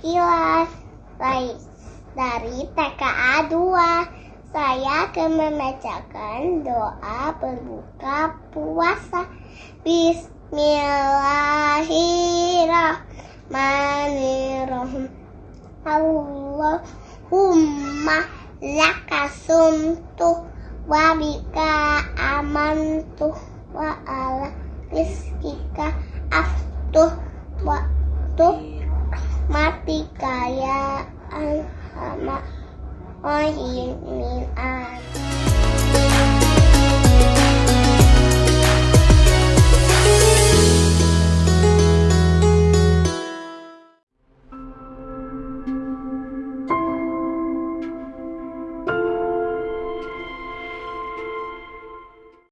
sekilas dari TKA 2 saya akan membacakan doa berbuka puasa. Bismillahirrahmanirrahim. Allahumma lakasumtu wa bika amantu wa ala rizkika aftuh wa tuh mati kaya alhama rahimin amin